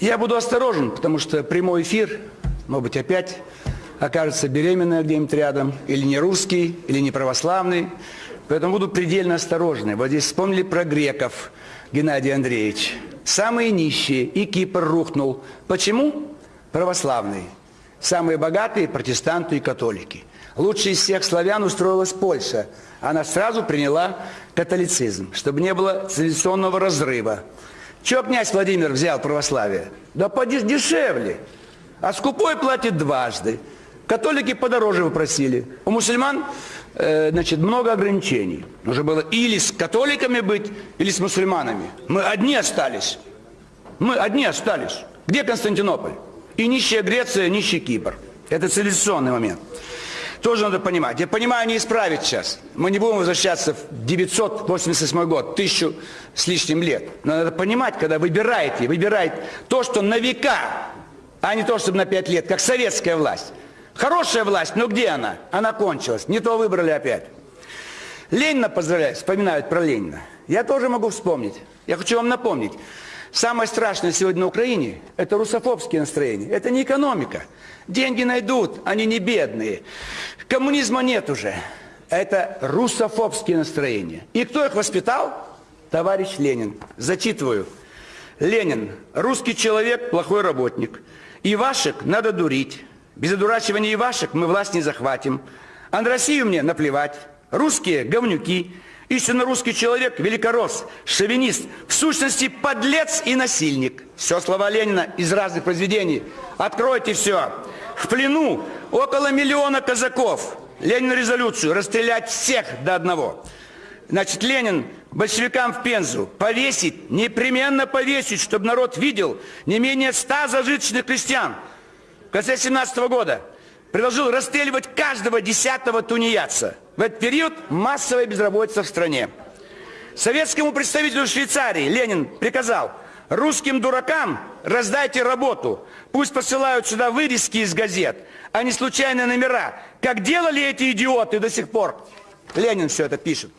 Я буду осторожен, потому что прямой эфир, может быть, опять окажется беременная где-нибудь рядом, или не русский, или не православный. Поэтому буду предельно осторожный. Вот здесь вспомнили про греков, Геннадий Андреевич. Самые нищие, и Кипр рухнул. Почему? Православные. Самые богатые – протестанты и католики. Лучше из всех славян устроилась Польша. Она сразу приняла католицизм, чтобы не было цивилизационного разрыва. Чего князь Владимир взял православие? Да подешевле. А скупой платит дважды. Католики подороже выпросили. У мусульман э, значит, много ограничений. Нужно было или с католиками быть, или с мусульманами. Мы одни остались. Мы одни остались. Где Константинополь? И нищая Греция, нищий Кипр. Это цивилизационный момент. Тоже надо понимать. Я понимаю, не исправить сейчас. Мы не будем возвращаться в 988 год, тысячу с лишним лет. Но надо понимать, когда выбираете, выбирает то, что на века, а не то, чтобы на пять лет, как советская власть. Хорошая власть, но где она? Она кончилась. Не то выбрали опять. Ленина поздравляют, вспоминают про Ленина. Я тоже могу вспомнить. Я хочу вам напомнить. Самое страшное сегодня на Украине – это русофобские настроения. Это не экономика. Деньги найдут, они не бедные. Коммунизма нет уже. Это русофобские настроения. И кто их воспитал? Товарищ Ленин. Зачитываю. Ленин. Русский человек – плохой работник. Ивашек надо дурить. Без одурачивания Ивашек мы власть не захватим. А на Россию мне наплевать. Русские – говнюки. Истинно русский человек – великорос, шовинист, в сущности подлец и насильник. Все слова Ленина из разных произведений. Откройте все. В плену около миллиона казаков. Ленин резолюцию расстрелять всех до одного. Значит, Ленин большевикам в Пензу повесить, непременно повесить, чтобы народ видел не менее ста зажиточных крестьян. В конце 17 года предложил расстреливать каждого десятого тунеядца. В этот период массовая безработица в стране. Советскому представителю Швейцарии Ленин приказал русским дуракам раздайте работу. Пусть посылают сюда вырезки из газет, а не случайные номера. Как делали эти идиоты до сих пор. Ленин все это пишет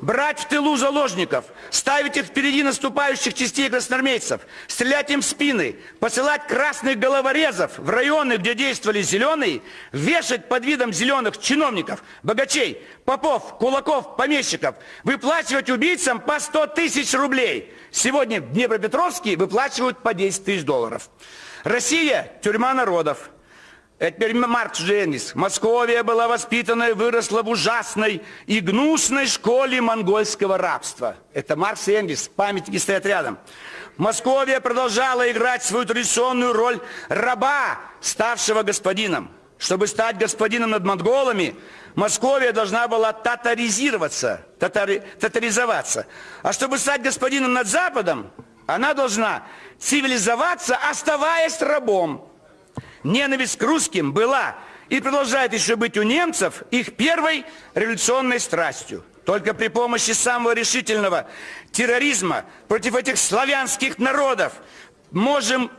брать в тылу заложников, ставить их впереди наступающих частей красноармейцев, стрелять им в спины, посылать красных головорезов в районы, где действовали зеленые, вешать под видом зеленых чиновников, богачей, попов, кулаков, помещиков, выплачивать убийцам по 100 тысяч рублей. Сегодня в Днепропетровске выплачивают по 10 тысяч долларов. Россия – тюрьма народов. Это теперь Маркс Женис. Московия была воспитана и выросла в ужасной и гнусной школе монгольского рабства. Это Маркс и Энгельс, памятники стоят рядом. Московия продолжала играть свою традиционную роль раба, ставшего господином. Чтобы стать господином над монголами, Московия должна была татаризироваться, татари, татаризоваться. А чтобы стать господином над Западом, она должна цивилизоваться, оставаясь рабом. Ненависть к русским была и продолжает еще быть у немцев их первой революционной страстью. Только при помощи самого решительного терроризма против этих славянских народов можем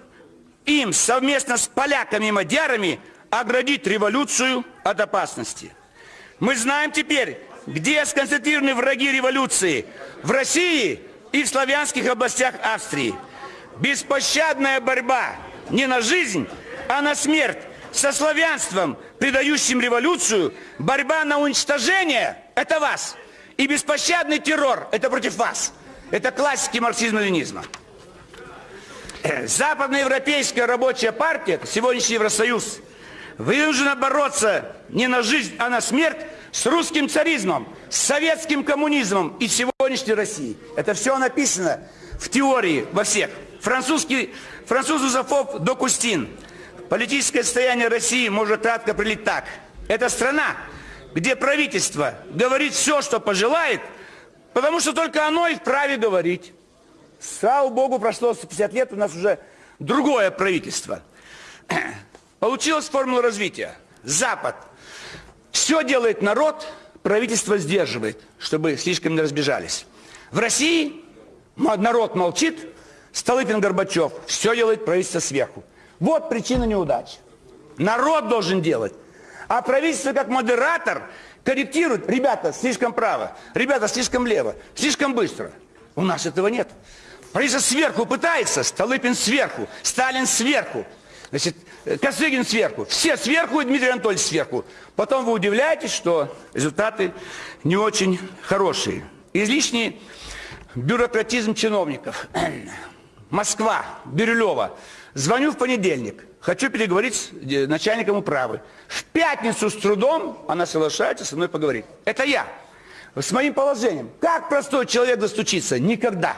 им совместно с поляками и мадярами оградить революцию от опасности. Мы знаем теперь, где сконцентрированы враги революции. В России и в славянских областях Австрии. Беспощадная борьба не на жизнь, а на смерть со славянством, предающим революцию, борьба на уничтожение – это вас. И беспощадный террор – это против вас. Это классики марксизма-ленизма. Западноевропейская рабочая партия, сегодняшний Евросоюз, вынуждена бороться не на жизнь, а на смерть с русским царизмом, с советским коммунизмом и сегодняшней Россией. Это все написано в теории во всех. Французский, француз-русофоб Докустин – Политическое состояние России может кратко прилить так. Это страна, где правительство говорит все, что пожелает, потому что только оно и вправе говорить. Слава Богу, прошло 150 лет, у нас уже другое правительство. Получилась формула развития. Запад. Все делает народ, правительство сдерживает, чтобы слишком не разбежались. В России народ молчит, Столыпин Горбачев, все делает правительство сверху. Вот причина неудач. Народ должен делать. А правительство как модератор корректирует. Ребята, слишком право. Ребята, слишком лево. Слишком быстро. У нас этого нет. Правительство сверху пытается, Столыпин сверху, Сталин сверху, значит, Косыгин сверху, все сверху и Дмитрий Анатольевич сверху. Потом вы удивляетесь, что результаты не очень хорошие. Излишний бюрократизм чиновников. Москва, Бирюлева. Звоню в понедельник. Хочу переговорить с э, начальником управы. В пятницу с трудом она соглашается со мной поговорить. Это я. С моим положением. Как простой человек достучится? Никогда.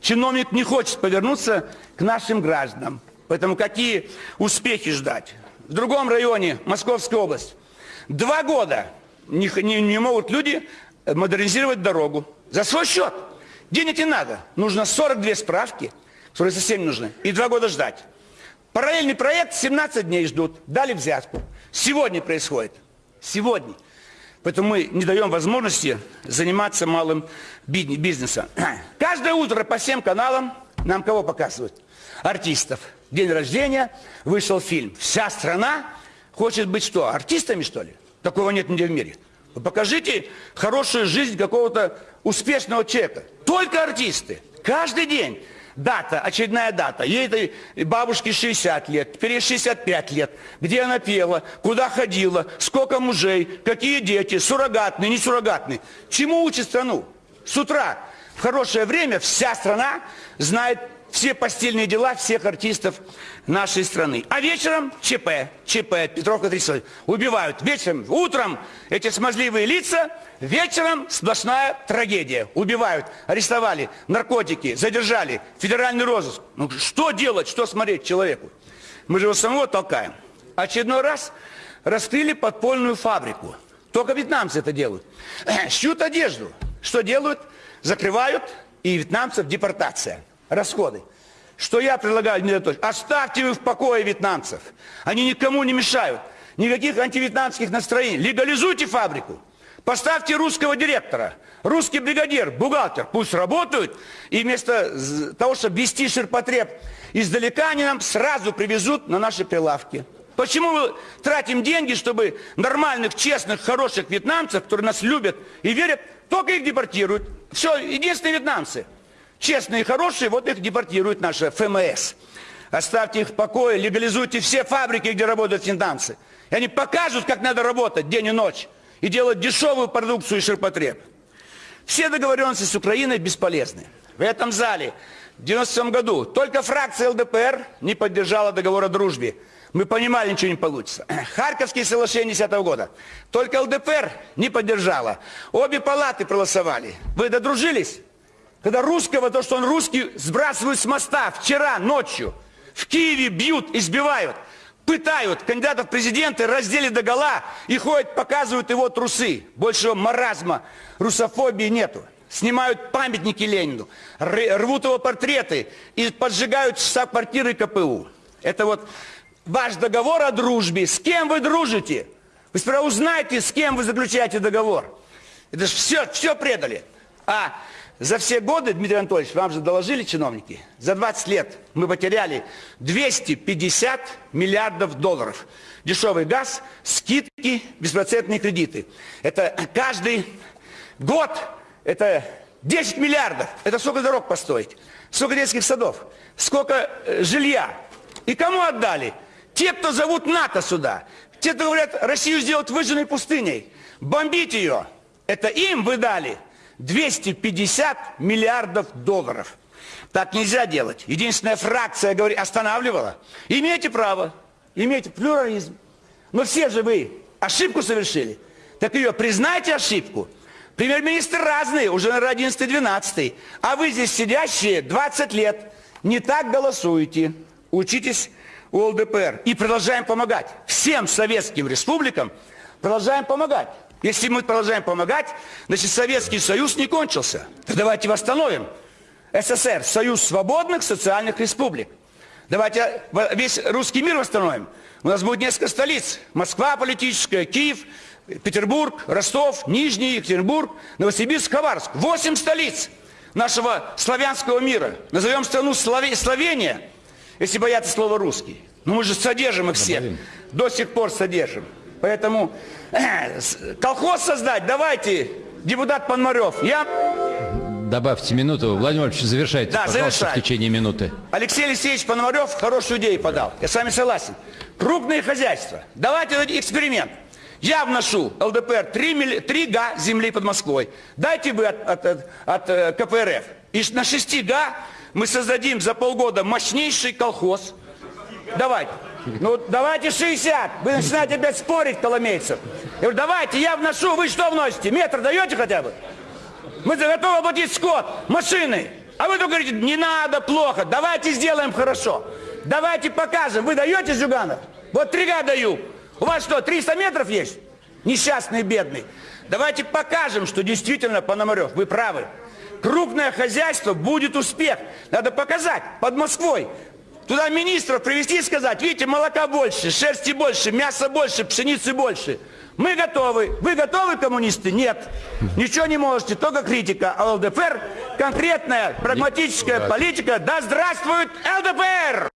Чиновник не хочет повернуться к нашим гражданам. Поэтому какие успехи ждать? В другом районе, Московская область, два года не, не, не могут люди модернизировать дорогу. За свой счет. Денег не надо. Нужно 42 справки, которые совсем нужны. И два года ждать. Параллельный проект 17 дней ждут. Дали взятку. Сегодня происходит. Сегодня. Поэтому мы не даем возможности заниматься малым бизнесом. Каждое утро по всем каналам нам кого показывают? Артистов. День рождения, вышел фильм. Вся страна хочет быть что? Артистами, что ли? Такого нет нигде в мире. покажите хорошую жизнь какого-то успешного человека. Только артисты. Каждый день дата, очередная дата. Ей этой бабушке 60 лет, теперь 65 лет. Где она пела, куда ходила, сколько мужей, какие дети, суррогатные, не суррогатные. Чему учит страну? С утра в хорошее время вся страна знает все постельные дела всех артистов нашей страны. А вечером ЧП, ЧП, Петровка 30. Убивают. Вечером, утром эти смазливые лица, вечером сплошная трагедия. Убивают, арестовали, наркотики, задержали, федеральный розыск. Ну что делать, что смотреть человеку? Мы же его самого толкаем. Очередной раз раскрыли подпольную фабрику. Только вьетнамцы это делают. Шьют одежду. Что делают? Закрывают, и вьетнамцев депортация расходы. Что я предлагаю, Дмитрий оставьте вы в покое вьетнамцев. Они никому не мешают. Никаких антивьетнамских настроений. Легализуйте фабрику. Поставьте русского директора, русский бригадир, бухгалтер. Пусть работают. И вместо того, чтобы вести ширпотреб издалека, они нам сразу привезут на наши прилавки. Почему мы тратим деньги, чтобы нормальных, честных, хороших вьетнамцев, которые нас любят и верят, только их депортируют? Все, единственные вьетнамцы – Честные и хорошие, вот их депортирует наша ФМС. Оставьте их в покое, легализуйте все фабрики, где работают синданцы. И они покажут, как надо работать день и ночь. И делать дешевую продукцию и ширпотреб. Все договоренности с Украиной бесполезны. В этом зале в 97 году только фракция ЛДПР не поддержала договор о дружбе. Мы понимали, ничего не получится. Харьковские соглашения 10 -го года. Только ЛДПР не поддержала. Обе палаты проголосовали. Вы додружились? Когда русского, то, что он русский, сбрасывают с моста вчера ночью. В Киеве бьют, избивают, пытают кандидатов в президенты, раздели до гола и ходят, показывают его трусы. Большего маразма, русофобии нету. Снимают памятники Ленину, рвут его портреты и поджигают штаб-квартиры КПУ. Это вот ваш договор о дружбе. С кем вы дружите? Вы сперва узнаете, с кем вы заключаете договор. Это же все, все предали. А за все годы, Дмитрий Анатольевич, вам же доложили чиновники, за 20 лет мы потеряли 250 миллиардов долларов. Дешевый газ, скидки, беспроцентные кредиты. Это каждый год, это 10 миллиардов. Это сколько дорог построить, сколько детских садов, сколько э, жилья. И кому отдали? Те, кто зовут НАТО сюда. Те, кто говорят, Россию сделать выжженной пустыней. Бомбить ее. Это им вы дали. 250 миллиардов долларов. Так нельзя делать. Единственная фракция говорит, останавливала. Имеете право, имеете плюрализм. Но все же вы ошибку совершили. Так ее признайте ошибку. Премьер-министр разные, уже на 11-12. А вы здесь сидящие 20 лет. Не так голосуете. Учитесь у ЛДПР. И продолжаем помогать. Всем советским республикам продолжаем помогать. Если мы продолжаем помогать, значит Советский Союз не кончился. Так давайте восстановим. СССР, Союз свободных социальных республик. Давайте весь русский мир восстановим. У нас будет несколько столиц. Москва политическая, Киев, Петербург, Ростов, Нижний, Екатеринбург, Новосибирск, Хабаровск. Восемь столиц нашего славянского мира. Назовем страну Слове... Словения, если боятся слова русский. Но мы же содержим их всех. До сих пор содержим. Поэтому колхоз создать, давайте, депутат Пономарев. Я... Добавьте минуту. Владимир Владимирович, завершайте, Да, пожалуйста, в течение минуты. Алексей Алексеевич Пономарев хорошую идею подал. Я с вами согласен. Крупные хозяйства. Давайте эксперимент. Я вношу ЛДПР 3, милли- 3 га земли под Москвой. Дайте вы от, от- от- от, э, КПРФ. И на 6 га мы создадим за полгода мощнейший колхоз. Давайте. Ну, давайте 60. Вы начинаете опять спорить, Коломейцев. Я говорю, давайте, я вношу. Вы что вносите? Метр даете хотя бы? Мы готовы оплатить скот, машины. А вы только говорите, не надо, плохо. Давайте сделаем хорошо. Давайте покажем. Вы даете, Зюганов? Вот три га даю. У вас что, 300 метров есть? Несчастный, бедный. Давайте покажем, что действительно, Пономарев, вы правы. Крупное хозяйство будет успех. Надо показать под Москвой. Туда министров привести и сказать, видите, молока больше, шерсти больше, мяса больше, пшеницы больше. Мы готовы. Вы готовы, коммунисты? Нет. Ничего не можете, только критика. А ЛДПР конкретная, прагматическая политика. Да здравствует ЛДПР!